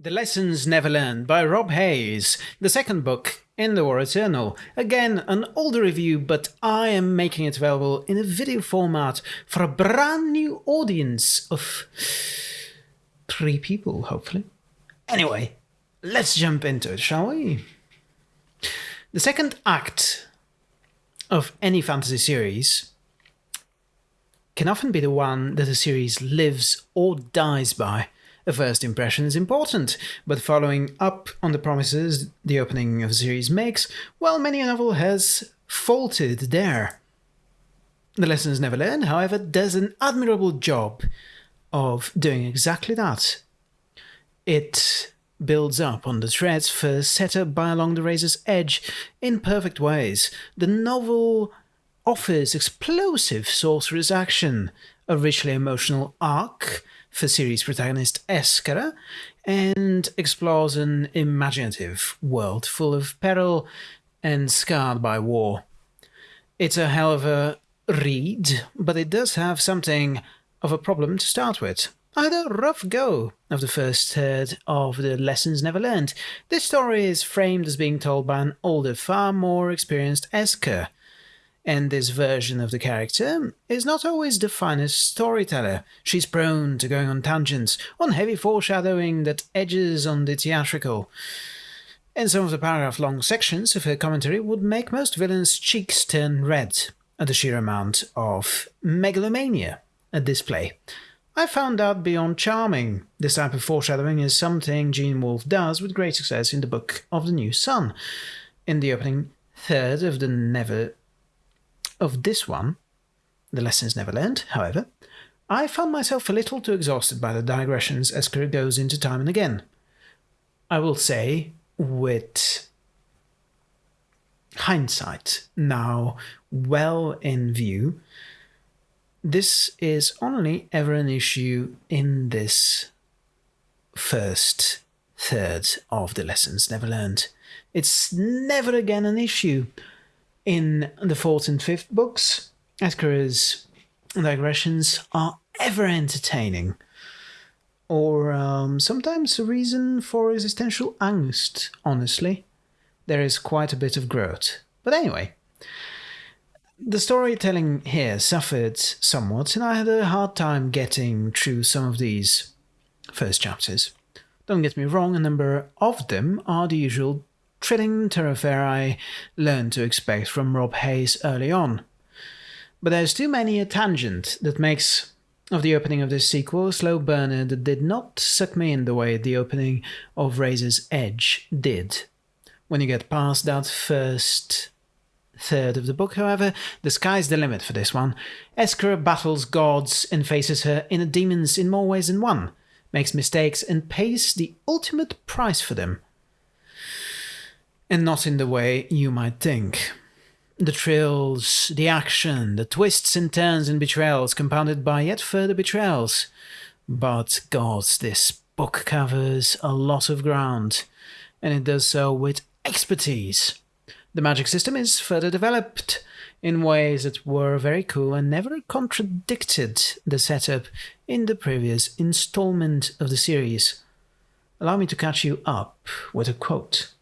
The Lessons Never Learned by Rob Hayes, the second book in The War Eternal. Again, an older review, but I am making it available in a video format for a brand new audience of three people, hopefully. Anyway, let's jump into it, shall we? The second act of any fantasy series can often be the one that a series lives or dies by. A first impression is important, but following up on the promises the opening of a series makes, well, many a novel has faltered there. The Lessons Never Learned, however, does an admirable job of doing exactly that. It builds up on the threads first set up by Along the Razor's Edge in perfect ways. The novel offers explosive sorcerer's action, a richly emotional arc, for series protagonist Eskara and explores an imaginative world full of peril and scarred by war. It's a hell of a read, but it does have something of a problem to start with. I had a rough go of the first third of the Lessons Never Learned. This story is framed as being told by an older, far more experienced Eska, and this version of the character is not always the finest storyteller. She's prone to going on tangents, on heavy foreshadowing that edges on the theatrical. And some of the paragraph long sections of her commentary would make most villains' cheeks turn red at the sheer amount of megalomania at this play. I found out beyond charming. This type of foreshadowing is something Gene Wolfe does with great success in the book of the New Sun. In the opening third of the Never of this one, The Lessons Never Learned, however, I found myself a little too exhausted by the digressions Eska goes into time and again. I will say, with hindsight now well in view, this is only ever an issue in this first third of the lessons never learned. It's never again an issue in the fourth and fifth books, Eskara's digressions are ever entertaining, or um, sometimes a reason for existential angst, honestly. There is quite a bit of growth. But anyway, the storytelling here suffered somewhat, and I had a hard time getting through some of these first chapters. Don't get me wrong, a number of them are the usual treading thoroughfare I learned to expect from Rob Hayes early on. But there's too many a tangent that makes of the opening of this sequel slow burner that did not suck me in the way the opening of Razor's Edge did. When you get past that first third of the book, however, the sky's the limit for this one. Eskara battles gods and faces her inner demons in more ways than one, makes mistakes and pays the ultimate price for them and not in the way you might think. The thrills, the action, the twists and turns and betrayals compounded by yet further betrayals. But gods, this book covers a lot of ground, and it does so with expertise. The magic system is further developed in ways that were very cool and never contradicted the setup in the previous installment of the series. Allow me to catch you up with a quote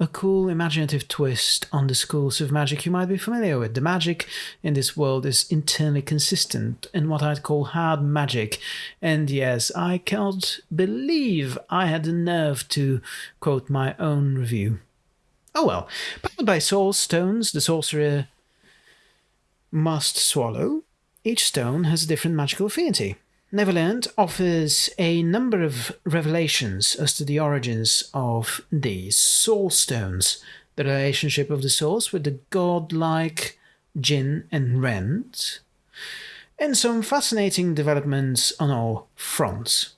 a cool, imaginative twist on the schools of magic you might be familiar with. The magic in this world is internally consistent in what I'd call hard magic. And yes, I cannot believe I had the nerve to quote my own review. Oh well, powered by soul stones, the sorcerer must swallow. Each stone has a different magical affinity. Never Learned offers a number of revelations as to the origins of these soul stones, the relationship of the souls with the godlike Jinn and Rand, and some fascinating developments on all fronts.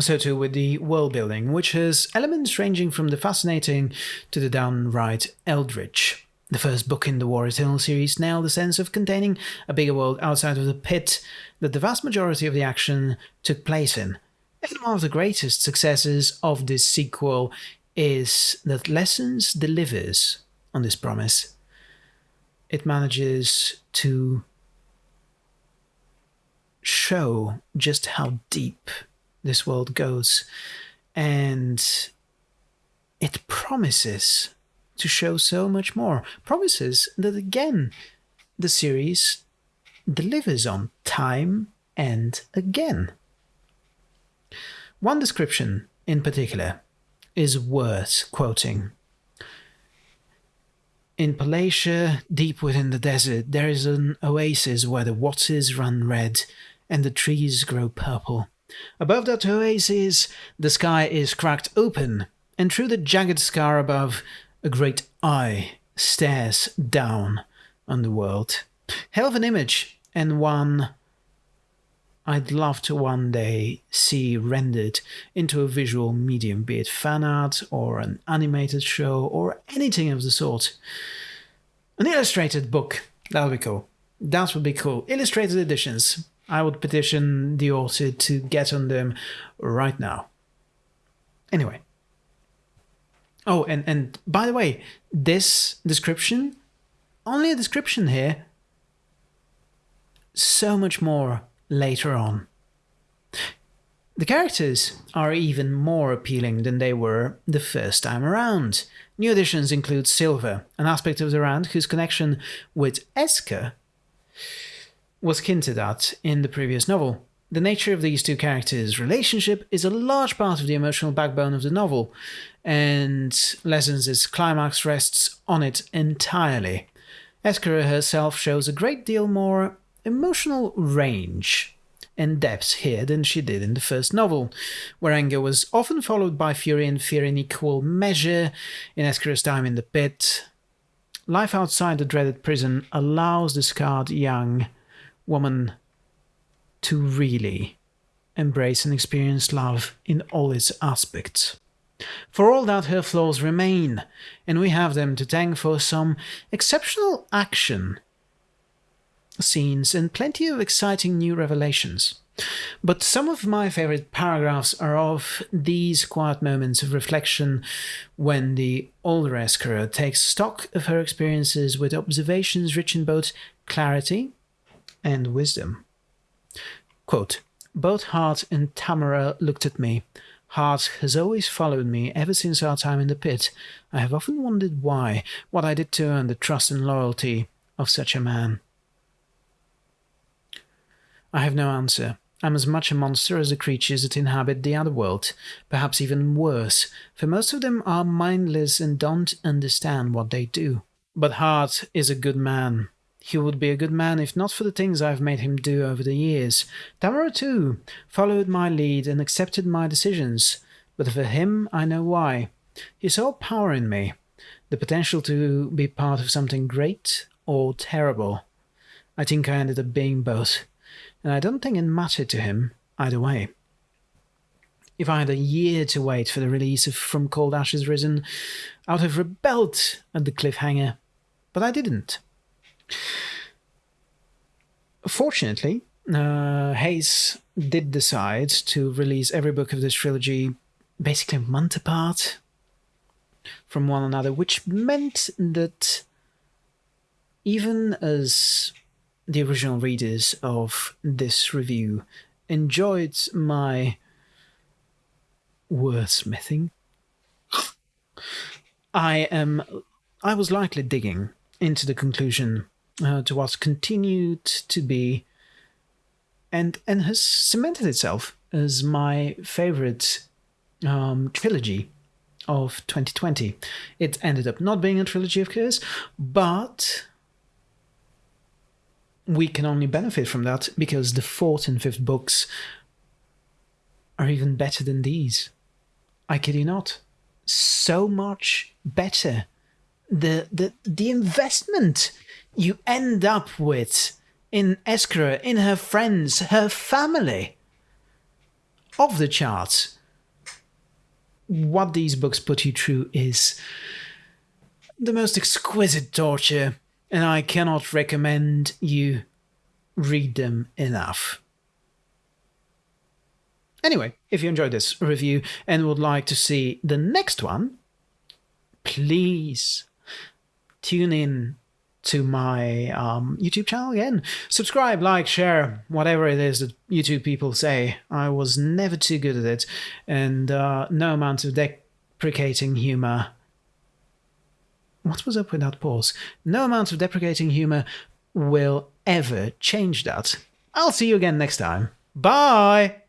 So too with the world building, which has elements ranging from the fascinating to the downright eldritch. The first book in the War Eternal series nailed the sense of containing a bigger world outside of the pit that the vast majority of the action took place in. And one of the greatest successes of this sequel is that Lessons delivers on this promise. It manages to show just how deep this world goes and it promises to show so much more. Promises that again, the series delivers on time and again. One description in particular is worth quoting. In Polasia, deep within the desert, there is an oasis where the waters run red and the trees grow purple. Above that oasis, the sky is cracked open, and through the jagged scar above, a great eye stares down on the world. Hell of an image, and one I'd love to one day see rendered into a visual medium, be it fan art or an animated show or anything of the sort. An illustrated book, that would be cool. That would be cool. Illustrated editions. I would petition the author to get on them right now. Anyway. Oh, and, and by the way, this description, only a description here, so much more later on. The characters are even more appealing than they were the first time around. New additions include Silver, an aspect of the Rand whose connection with Eska was hinted at in the previous novel. The nature of these two characters' relationship is a large part of the emotional backbone of the novel, and Lessons' climax rests on it entirely. Eska herself shows a great deal more emotional range and depth here than she did in the first novel, where anger was often followed by fury and fear in equal measure in Eska's time in the pit. Life outside the dreaded prison allows the scarred young woman to really embrace and experience love in all its aspects. For all that, her flaws remain, and we have them to thank for some exceptional action scenes and plenty of exciting new revelations. But some of my favorite paragraphs are of these quiet moments of reflection when the older Eska takes stock of her experiences with observations rich in both clarity and wisdom. Quote, both Hardt and Tamura looked at me. Hardt has always followed me ever since our time in the pit. I have often wondered why, what I did to earn the trust and loyalty of such a man. I have no answer. I'm as much a monster as the creatures that inhabit the other world, perhaps even worse, for most of them are mindless and don't understand what they do. But Hardt is a good man. He would be a good man if not for the things I've made him do over the years. Tamura, too, followed my lead and accepted my decisions, but for him I know why. He saw power in me, the potential to be part of something great or terrible. I think I ended up being both and I don't think it mattered to him either way. If I had a year to wait for the release of From Cold Ashes Risen, I would have rebelled at the cliffhanger, but I didn't. Fortunately, uh, Hayes did decide to release every book of this trilogy basically a month apart from one another, which meant that even as the original readers of this review enjoyed my wordsmithing, I am I was likely digging into the conclusion uh, to what continued to be and and has cemented itself as my favorite um, trilogy of 2020. It ended up not being a trilogy, of course, but we can only benefit from that because the fourth and fifth books are even better than these. I kid you not. So much better. The the the investment you end up with in Eska, in her friends, her family, of the charts. What these books put you through is the most exquisite torture and I cannot recommend you read them enough. Anyway, if you enjoyed this review and would like to see the next one, please tune in to my um, YouTube channel again. Subscribe, like, share, whatever it is that YouTube people say. I was never too good at it, and uh, no amount of deprecating humor. What was up with that pause? No amount of deprecating humor will ever change that. I'll see you again next time. Bye!